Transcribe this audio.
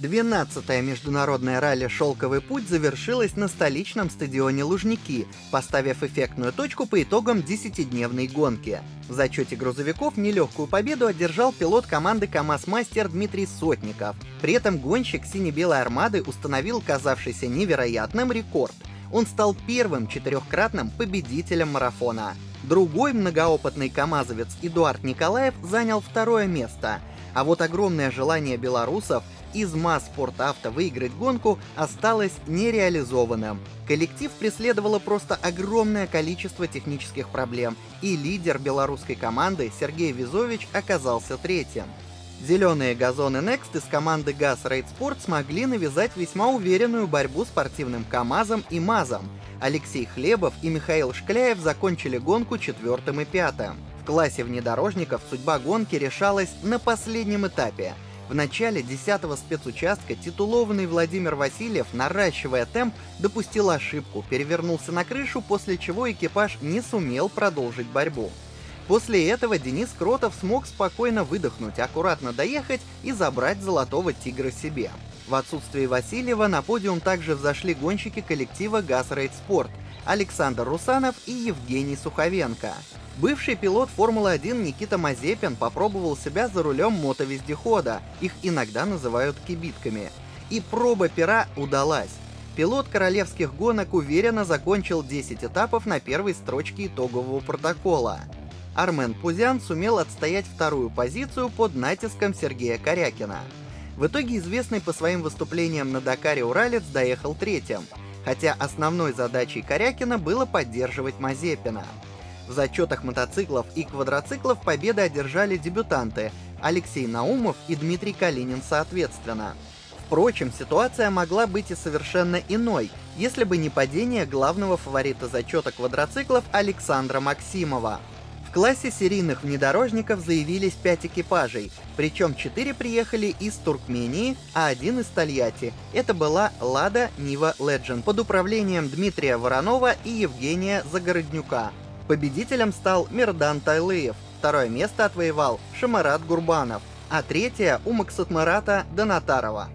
12-е международное ралли «Шелковый путь» завершилось на столичном стадионе Лужники, поставив эффектную точку по итогам 10-дневной гонки. В зачете грузовиков нелегкую победу одержал пилот команды КАМАЗ-мастер Дмитрий Сотников. При этом гонщик сине-белой армады установил казавшийся невероятным рекорд. Он стал первым четырехкратным победителем марафона. Другой многоопытный камазовец Эдуард Николаев занял второе место. А вот огромное желание белорусов из МАЗ Спортавто выиграть гонку осталось нереализованным. Коллектив преследовало просто огромное количество технических проблем, и лидер белорусской команды Сергей Визович оказался третьим. Зеленые газоны Next из команды ГАЗ Рейд Спорт смогли навязать весьма уверенную борьбу спортивным КАМАЗом и МАЗом. Алексей Хлебов и Михаил Шкляев закончили гонку четвертым и пятым. В классе внедорожников судьба гонки решалась на последнем этапе — в начале 10-го спецучастка титулованный Владимир Васильев, наращивая темп, допустил ошибку, перевернулся на крышу, после чего экипаж не сумел продолжить борьбу. После этого Денис Кротов смог спокойно выдохнуть, аккуратно доехать и забрать золотого тигра себе. В отсутствие Васильева на подиум также взошли гонщики коллектива «Газ Рейд Спорт» Александр Русанов и Евгений Суховенко. Бывший пилот Формулы-1 Никита Мазепин попробовал себя за рулем мотовездехода, их иногда называют кибитками. И проба пера удалась. Пилот королевских гонок уверенно закончил 10 этапов на первой строчке итогового протокола. Армен Пузян сумел отстоять вторую позицию под натиском Сергея Корякина. В итоге известный по своим выступлениям на Дакаре Уралец доехал третьим, хотя основной задачей Корякина было поддерживать Мазепина. В зачетах мотоциклов и квадроциклов победы одержали дебютанты Алексей Наумов и Дмитрий Калинин соответственно. Впрочем, ситуация могла быть и совершенно иной, если бы не падение главного фаворита зачета квадроциклов Александра Максимова. В классе серийных внедорожников заявились 5 экипажей, причем 4 приехали из Туркмении, а один из Тольятти. Это была Лада Нива Legend под управлением Дмитрия Воронова и Евгения Загороднюка. Победителем стал Мирдан Тайлыев, второе место отвоевал Шамарат Гурбанов, а третье у Максутмарата Донатарова.